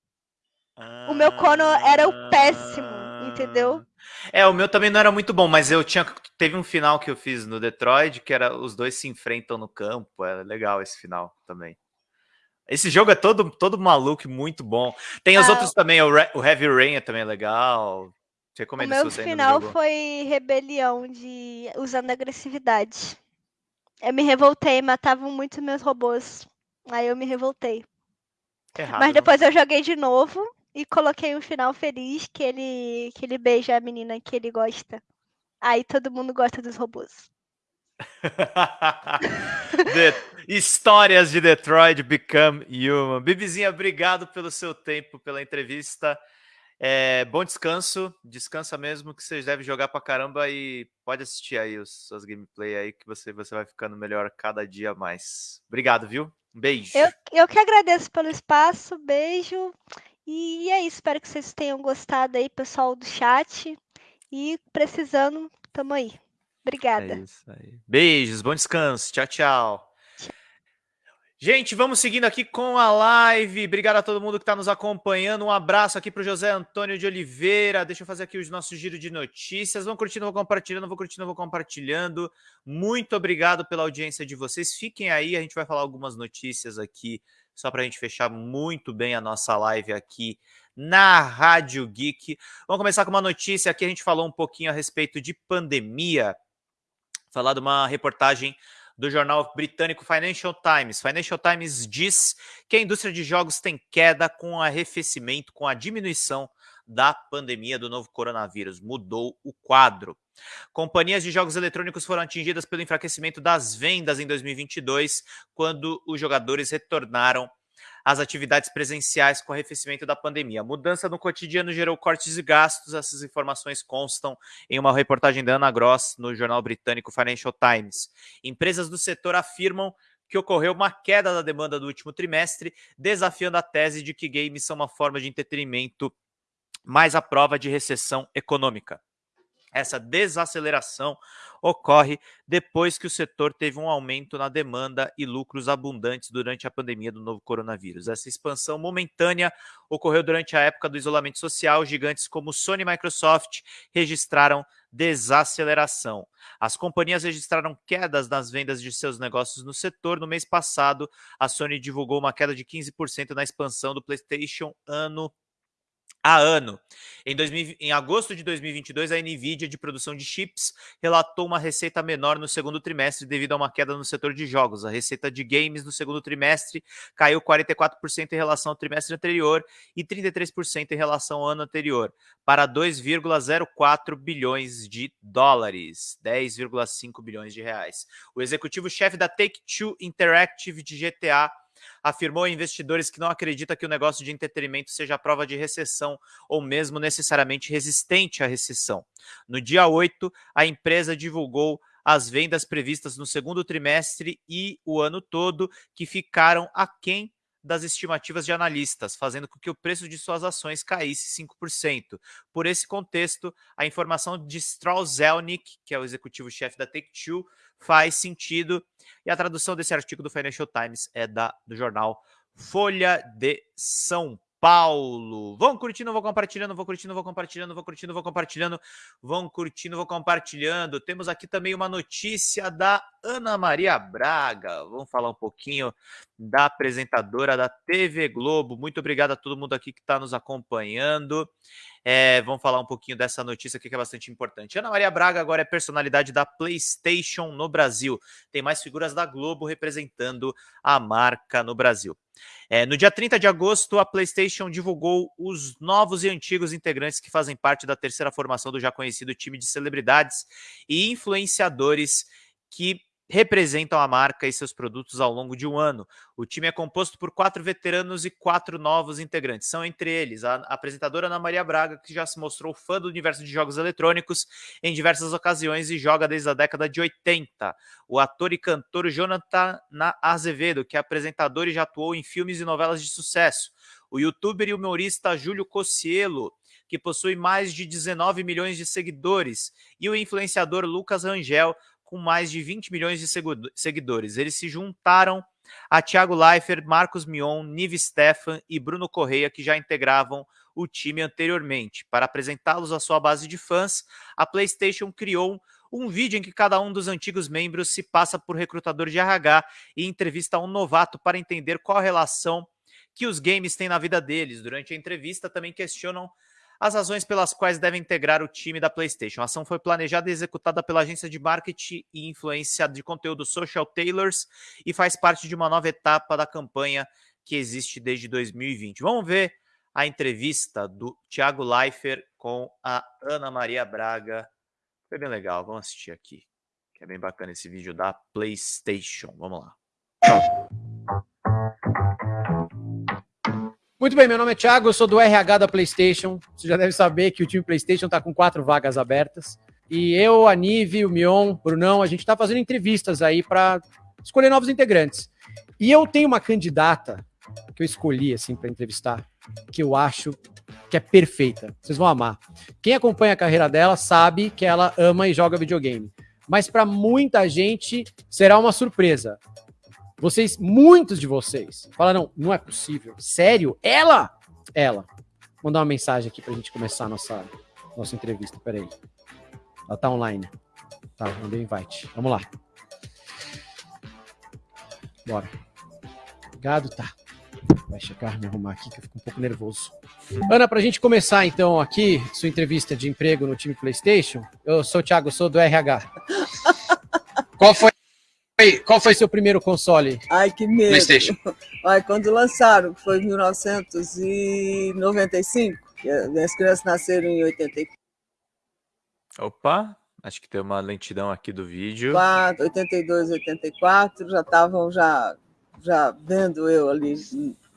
Ah, o meu Conor era o péssimo, entendeu? É, o meu também não era muito bom, mas eu tinha. Teve um final que eu fiz no Detroit, que era os dois se enfrentam no campo. É legal esse final também. Esse jogo é todo, todo maluco, muito bom. Tem os ah, outros também, o, Re, o, Heavy Rain é também legal. Recomendo o meu final foi rebelião de usando agressividade. Eu me revoltei, matavam muito meus robôs. Aí eu me revoltei. Errado, Mas depois não. eu joguei de novo e coloquei um final feliz que ele que ele beija a menina que ele gosta. Aí todo mundo gosta dos robôs. <laughs> Histórias de Detroit Become Human. Bibizinha, obrigado pelo seu tempo, pela entrevista. É, bom descanso, descansa mesmo, que você deve jogar pra caramba e pode assistir aí os suas gameplay aí, que você, você vai ficando melhor cada dia mais. Obrigado, viu? Um beijo. Eu, eu que agradeço pelo espaço, beijo. E é isso, espero que vocês tenham gostado aí, pessoal do chat. E precisando, tamo aí. Obrigada. É isso aí. Beijos, bom descanso. Tchau, tchau. Gente, vamos seguindo aqui com a live. Obrigado a todo mundo que está nos acompanhando. Um abraço aqui para o José Antônio de Oliveira. Deixa eu fazer aqui os nossos giro de notícias. Vão curtindo, vou compartilhando, vou curtindo, vou compartilhando. Muito obrigado pela audiência de vocês. Fiquem aí, a gente vai falar algumas notícias aqui, só para a gente fechar muito bem a nossa live aqui na Rádio Geek. Vamos começar com uma notícia aqui. A gente falou um pouquinho a respeito de pandemia falar de uma reportagem do jornal britânico Financial Times. Financial Times diz que a indústria de jogos tem queda com arrefecimento, com a diminuição da pandemia do novo coronavírus. Mudou o quadro. Companhias de jogos eletrônicos foram atingidas pelo enfraquecimento das vendas em 2022, quando os jogadores retornaram as atividades presenciais com o arrefecimento da pandemia. A mudança no cotidiano gerou cortes de gastos. Essas informações constam em uma reportagem da Ana Gross no jornal britânico Financial Times. Empresas do setor afirmam que ocorreu uma queda da demanda do último trimestre, desafiando a tese de que games são uma forma de entretenimento mais à prova de recessão econômica. Essa desaceleração ocorre depois que o setor teve um aumento na demanda e lucros abundantes durante a pandemia do novo coronavírus. Essa expansão momentânea ocorreu durante a época do isolamento social. Gigantes como Sony e Microsoft registraram desaceleração. As companhias registraram quedas nas vendas de seus negócios no setor. No mês passado, a Sony divulgou uma queda de 15% na expansão do PlayStation ano a ano. Em, 2000, em, agosto de 2022, a NVIDIA de produção de chips relatou uma receita menor no segundo trimestre devido a uma queda no setor de jogos. A receita de games no segundo trimestre caiu 44% em relação ao trimestre anterior e 33% em relação ao ano anterior, para 2,04 bilhões de dólares, 10,5 bilhões de reais. O executivo-chefe da Take-Two Interactive de GTA afirmou a investidores que não acredita que o negócio de entretenimento seja prova de recessão ou mesmo necessariamente resistente à recessão. No dia 8, a empresa divulgou as vendas previstas no segundo trimestre e o ano todo, que ficaram aquém das estimativas de analistas, fazendo com que o preço de suas ações caísse 5%. Por esse contexto, a informação de Strauss Zelnick, que é o executivo-chefe da Take-Two, faz sentido. E a tradução desse artigo do Financial Times é da, do jornal Folha de São Paulo. Vão curtindo, vou compartilhando, vou curtindo, vou compartilhando, vou curtindo, vou compartilhando, vão curtindo, vou compartilhando. Temos aqui também uma notícia da Ana Maria Braga. Vamos falar um pouquinho da apresentadora da TV Globo. Muito obrigado a todo mundo aqui que está nos acompanhando. É, vamos falar um pouquinho dessa notícia aqui que é bastante importante. Ana Maria Braga agora é personalidade da PlayStation no Brasil. Tem mais figuras da Globo representando a marca no Brasil. É, no dia 30 de agosto, a PlayStation divulgou os novos e antigos integrantes que fazem parte da terceira formação do já conhecido time de celebridades e influenciadores que representam a marca e seus produtos ao longo de um ano. O time é composto por quatro veteranos e quatro novos integrantes. São entre eles a apresentadora Ana Maria Braga, que já se mostrou fã do universo de jogos eletrônicos em diversas ocasiões e joga desde a década de 80. O ator e cantor Jonathan Azevedo, que é apresentador e já atuou em filmes e novelas de sucesso. o youtuber e humorista Júlio Cocielo, que possui mais de 19 milhões de seguidores, e o influenciador Lucas Rangel, com mais de 20 milhões de seguidores. Eles se juntaram a Thiago Leifert, Marcos Mion, Nive Stefan e Bruno Correia, que já integravam o time anteriormente. Para apresentá-los à sua base de fãs, a PlayStation criou um vídeo em que cada um dos antigos membros se passa por recrutador de RH e entrevista um novato para entender qual a relação que os games têm na vida deles. Durante a entrevista, também questionam as razões pelas quais devem integrar o time da PlayStation. A ação foi planejada e executada pela agência de marketing e influência de conteúdo Social Tailors e faz parte de uma nova etapa da campanha que existe desde 2020. Vamos ver a entrevista do Thiago Leifert com a Ana Maria Braga. Foi bem legal, vamos assistir aqui. Que é bem bacana esse vídeo da PlayStation. Vamos lá. Muito bem, meu nome é Thiago, eu sou do RH da PlayStation. Você já deve saber que o time PlayStation está com quatro vagas abertas. E eu, a Nive, o Mion, o Brunão, a gente está fazendo entrevistas aí para escolher novos integrantes. E eu tenho uma candidata que eu escolhi assim para entrevistar, que eu acho que é perfeita. Vocês vão amar. Quem acompanha a carreira dela sabe que ela ama e joga videogame. Mas para muita gente será uma surpresa. Vocês, muitos de vocês, falaram: não, é possível. Sério? Ela? Ela. Vou mandar uma mensagem aqui para a gente começar a nossa, nossa entrevista. Peraí. Ela tá online. Tá, mandei invite. Vamos lá. Bora. Obrigado, tá. Vai checar, me arrumar aqui que eu fico um pouco nervoso. Ana, para a gente começar então aqui sua entrevista de emprego no time PlayStation, eu sou o Thiago, sou do RH. <laughs> Qual foi qual foi seu primeiro console? Ai, que medo. PlayStation. <laughs> Ai, quando lançaram, que foi em 1995, minhas crianças nasceram em 84. Opa, acho que tem uma lentidão aqui do vídeo. 4, 82, 84, já estavam já, já vendo eu ali,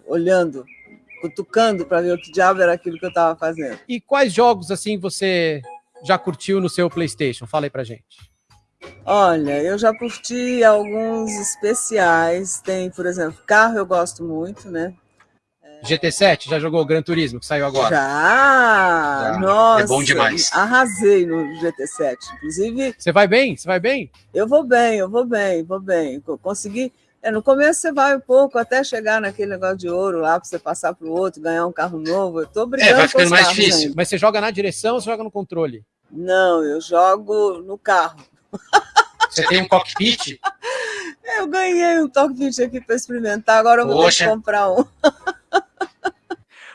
olhando, cutucando para ver o que diabo era aquilo que eu estava fazendo. E quais jogos assim você já curtiu no seu PlayStation? Fala aí pra gente. Olha, eu já curti alguns especiais. Tem, por exemplo, carro eu gosto muito, né? GT7, já jogou o Gran Turismo, que saiu agora? Já! já. Nossa! É bom demais. Arrasei no GT7. Inclusive. Você vai bem? Você vai bem? Eu vou bem, eu vou bem, vou bem. Consegui. É, no começo você vai um pouco até chegar naquele negócio de ouro lá para você passar para o outro, ganhar um carro novo. Eu tô brigando. É, vai ficando mais difícil. Ainda. Mas você joga na direção ou você joga no controle? Não, eu jogo no carro. Você tem um cockpit? Eu ganhei um cockpit aqui para experimentar, agora eu vou Poxa. ter que comprar um.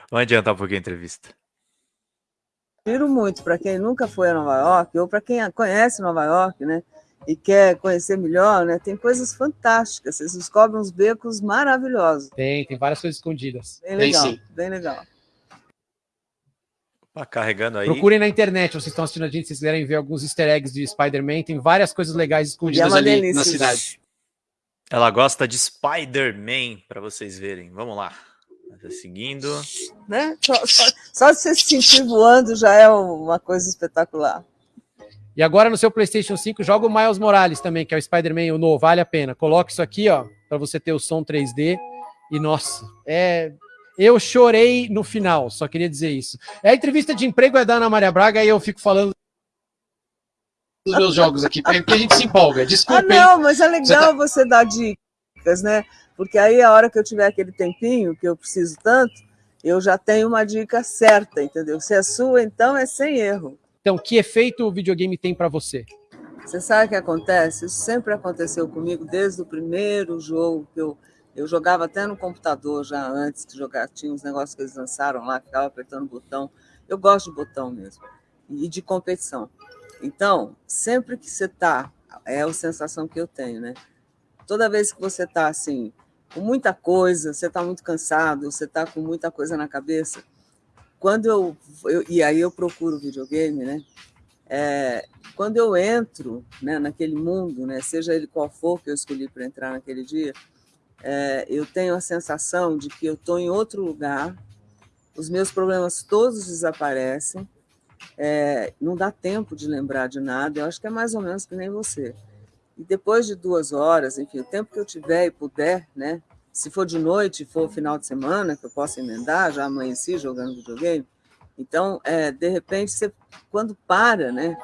Vamos adiantar um pouquinho a entrevista. Giro muito para quem nunca foi a Nova York, ou para quem conhece Nova York, né? E quer conhecer melhor, né? Tem coisas fantásticas. Vocês descobrem uns becos maravilhosos. Tem, tem várias coisas escondidas. Bem legal, bem legal. Tá carregando aí. Procurem na internet, vocês estão assistindo a gente, se vocês quiserem ver alguns easter eggs de Spider-Man, tem várias coisas legais escondidas é ali delícia. na cidade. Ela gosta de Spider-Man, para vocês verem. Vamos lá. Seguindo. Né? Só, só, só de você se sentir voando já é uma coisa espetacular. E agora no seu PlayStation 5 joga o Miles Morales também, que é o Spider-Man o novo, vale a pena. Coloque isso aqui, ó, para você ter o som 3D. E nossa, é eu chorei no final, só queria dizer isso. É a entrevista de emprego é da Ana Maria Braga e eu fico falando dos meus jogos aqui, porque a gente se empolga. Desculpa. Ah, não, mas é legal tá... você dar dicas, né? Porque aí a hora que eu tiver aquele tempinho que eu preciso tanto, eu já tenho uma dica certa, entendeu? Se é sua, então é sem erro. Então, que efeito o videogame tem para você? Você sabe o que acontece? Isso sempre aconteceu comigo desde o primeiro jogo que eu eu jogava até no computador já antes de jogar, tinha uns negócios que eles lançaram lá, ficava apertando botão. Eu gosto de botão mesmo, e de competição. Então, sempre que você está, é a sensação que eu tenho, né? Toda vez que você está assim, com muita coisa, você está muito cansado, você está com muita coisa na cabeça, quando eu, eu e aí eu procuro videogame, né? É, quando eu entro né, naquele mundo, né, seja ele qual for que eu escolhi para entrar naquele dia, é, eu tenho a sensação de que eu estou em outro lugar, os meus problemas todos desaparecem, é, não dá tempo de lembrar de nada, eu acho que é mais ou menos que nem você. E depois de duas horas, enfim, o tempo que eu tiver e puder, né, se for de noite, for final de semana, que eu possa emendar, já amanheci jogando videogame. Então, é, de repente, você, quando para, né?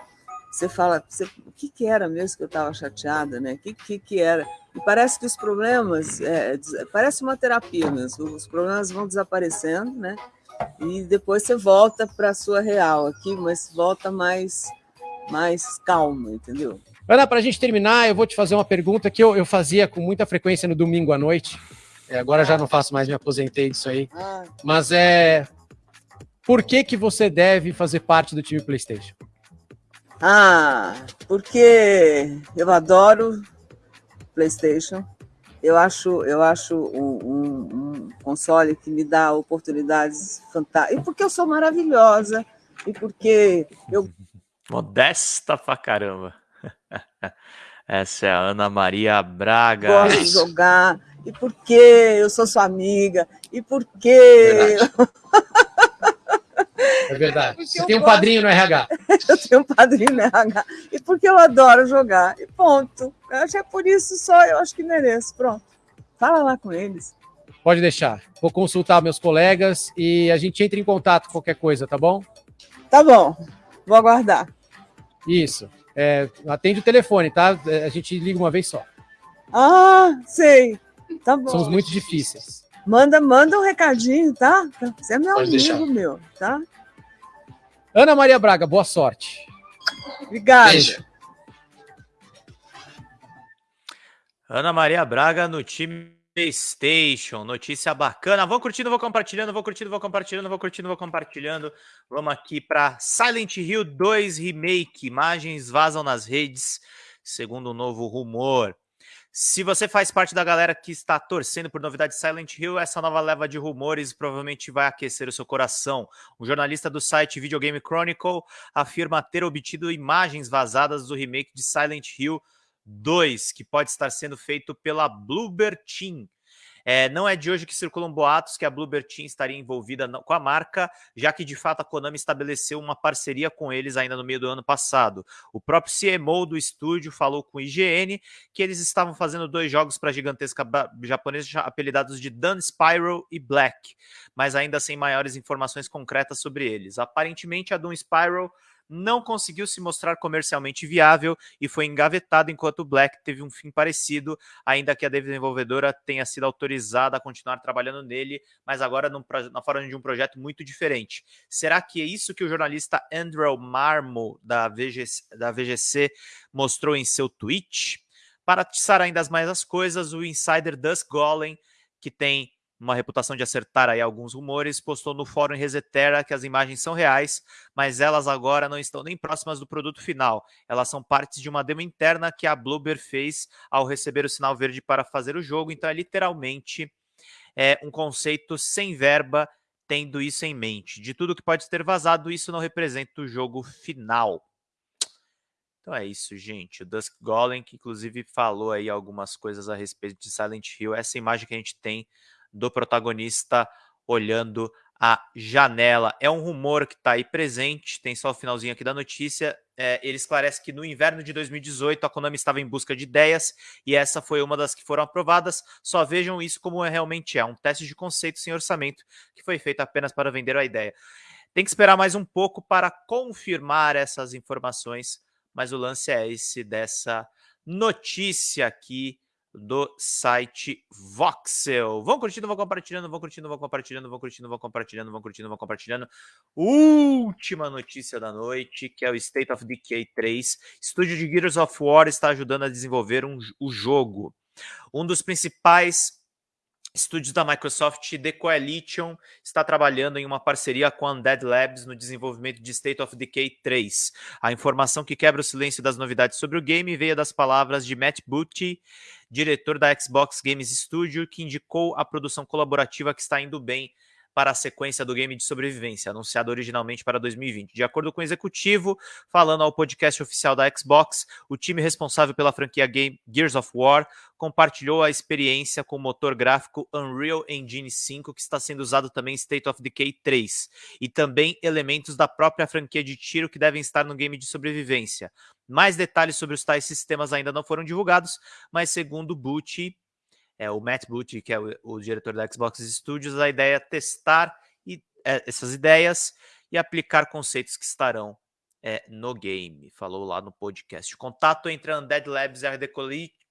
Você fala, você, o que, que era mesmo que eu estava chateada, né? O que, que, que era? E parece que os problemas, é, parece uma terapia mesmo, os problemas vão desaparecendo, né? E depois você volta para a sua real aqui, mas volta mais, mais calma, entendeu? Ana, para a gente terminar, eu vou te fazer uma pergunta que eu, eu fazia com muita frequência no domingo à noite. É, agora já não faço mais, me aposentei disso aí. Ah. Mas é. Por que, que você deve fazer parte do time PlayStation? Ah, porque eu adoro PlayStation. Eu acho, eu acho um, um, um console que me dá oportunidades fantásticas. E porque eu sou maravilhosa. E porque eu. <laughs> Modesta pra caramba. <laughs> Essa é a Ana Maria Braga. Gosto de jogar. E porque eu sou sua amiga. E porque. <laughs> É verdade. Você tem um gosto... padrinho no RH. <laughs> eu tenho um padrinho no RH. E porque eu adoro jogar. E ponto. Eu acho que é por isso só, eu acho que mereço. Pronto. Fala lá com eles. Pode deixar. Vou consultar meus colegas e a gente entra em contato com qualquer coisa, tá bom? Tá bom. Vou aguardar. Isso. É, atende o telefone, tá? É, a gente liga uma vez só. Ah, sei. Tá bom. Somos muito difíceis. Manda, manda um recadinho, tá? Você é meu Pode amigo, deixar. meu, tá? Ana Maria Braga, boa sorte. Obrigada. Beijo. Ana Maria Braga no time PlayStation, notícia bacana. Vou curtindo, vou compartilhando, vou curtindo, vou compartilhando, vou curtindo, vou compartilhando. Vamos aqui para Silent Hill 2 Remake. Imagens vazam nas redes, segundo um novo rumor. Se você faz parte da galera que está torcendo por novidade de Silent Hill, essa nova leva de rumores provavelmente vai aquecer o seu coração. Um jornalista do site Video Game Chronicle afirma ter obtido imagens vazadas do remake de Silent Hill 2, que pode estar sendo feito pela Bluebird Team. É, não é de hoje que circulam boatos que a Bluebird Team estaria envolvida com a marca, já que de fato a Konami estabeleceu uma parceria com eles ainda no meio do ano passado. O próprio CMO do estúdio falou com o IGN que eles estavam fazendo dois jogos para a gigantesca japonesa apelidados de Dan Spiral e Black, mas ainda sem maiores informações concretas sobre eles. Aparentemente a Doom Spiral não conseguiu se mostrar comercialmente viável e foi engavetado enquanto Black teve um fim parecido, ainda que a desenvolvedora tenha sido autorizada a continuar trabalhando nele, mas agora num, na forma de um projeto muito diferente. Será que é isso que o jornalista Andrew Marmo da VGC, da VGC mostrou em seu tweet? Para atiçar ainda mais as coisas, o insider Dusk Golem, que tem uma reputação de acertar aí alguns rumores, postou no fórum Resetera que as imagens são reais, mas elas agora não estão nem próximas do produto final. Elas são partes de uma demo interna que a Bloober fez ao receber o sinal verde para fazer o jogo, então é literalmente é, um conceito sem verba, tendo isso em mente. De tudo que pode ter vazado, isso não representa o jogo final. Então é isso, gente. O Dusk Golem, que inclusive falou aí algumas coisas a respeito de Silent Hill, essa imagem que a gente tem do protagonista olhando a janela. É um rumor que está aí presente, tem só o finalzinho aqui da notícia. É, ele esclarece que no inverno de 2018 a Konami estava em busca de ideias e essa foi uma das que foram aprovadas. Só vejam isso como é, realmente é, um teste de conceito sem orçamento que foi feito apenas para vender a ideia. Tem que esperar mais um pouco para confirmar essas informações, mas o lance é esse dessa notícia aqui do site Voxel. Vão curtindo, vão compartilhando, vão curtindo, vão compartilhando, vão curtindo, vão compartilhando, vão curtindo, vão compartilhando. Última notícia da noite, que é o State of Decay 3. Estúdio de Gears of War está ajudando a desenvolver um, o jogo. Um dos principais Estúdios da Microsoft, The Coalition, está trabalhando em uma parceria com a Undead Labs no desenvolvimento de State of Decay 3. A informação que quebra o silêncio das novidades sobre o game veio das palavras de Matt Booty, diretor da Xbox Games Studio, que indicou a produção colaborativa que está indo bem para a sequência do game de sobrevivência, anunciado originalmente para 2020. De acordo com o executivo, falando ao podcast oficial da Xbox, o time responsável pela franquia Game Gears of War compartilhou a experiência com o motor gráfico Unreal Engine 5, que está sendo usado também em State of Decay 3, e também elementos da própria franquia de tiro que devem estar no game de sobrevivência. Mais detalhes sobre os tais sistemas ainda não foram divulgados, mas segundo Butch, é, o Matt Booty, que é o, o, diretor da Xbox Studios, a ideia é testar e, é, essas ideias e aplicar conceitos que estarão é, no game. Falou lá no podcast. O contato entre a Undead Labs e a RD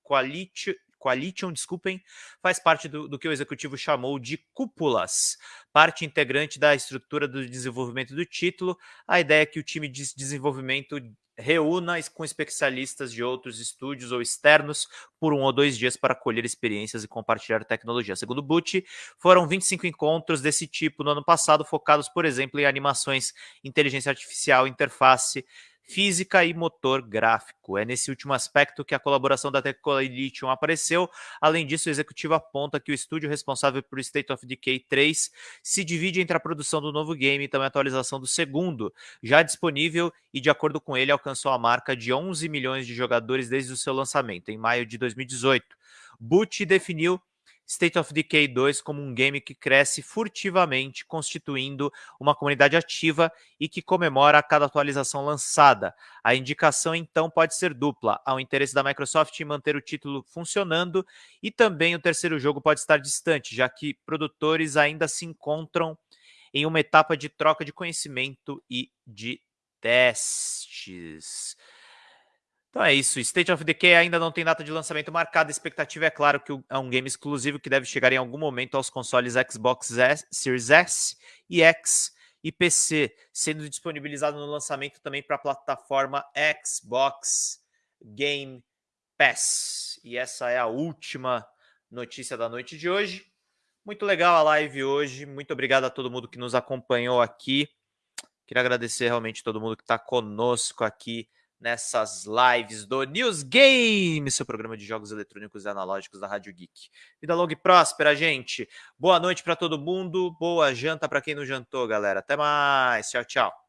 Quality, Coalition, desculpem, faz parte do, do, que o executivo chamou de cúpulas, parte integrante da estrutura do desenvolvimento do título. A ideia é que o time de desenvolvimento reúna com especialistas de outros estúdios ou externos por um ou dois dias para colher experiências e compartilhar tecnologia. Segundo Butch, foram 25 encontros desse tipo no ano passado, focados, por exemplo, em animações, inteligência artificial, interface, física e motor gráfico. É nesse último aspecto que a colaboração da Teccolitium apareceu. Além disso, o executivo aponta que o estúdio responsável por State of Decay 3 se divide entre a produção do novo game e também a atualização do segundo, já disponível e, de acordo com ele, alcançou a marca de 11 milhões de jogadores desde o seu lançamento, em maio de 2018. Butch definiu State of Decay 2 como um game que cresce furtivamente, constituindo uma comunidade ativa e que comemora a cada atualização lançada. A indicação então pode ser dupla: há o interesse da Microsoft em manter o título funcionando e também o terceiro jogo pode estar distante, já que produtores ainda se encontram em uma etapa de troca de conhecimento e de testes. Então é isso. State of Decay ainda não tem data de lançamento marcada. A expectativa é claro que é um game exclusivo que deve chegar em algum momento aos consoles Xbox S, Series S e X e PC, sendo disponibilizado no lançamento também para a plataforma Xbox Game Pass. E essa é a última notícia da noite de hoje. Muito legal a live hoje. Muito obrigado a todo mundo que nos acompanhou aqui. Queria agradecer realmente todo mundo que está conosco aqui nessas lives do News Game, seu programa de jogos eletrônicos e analógicos da Rádio Geek. Vida longa e próspera, gente. Boa noite para todo mundo, boa janta para quem não jantou, galera. Até mais. Tchau, tchau.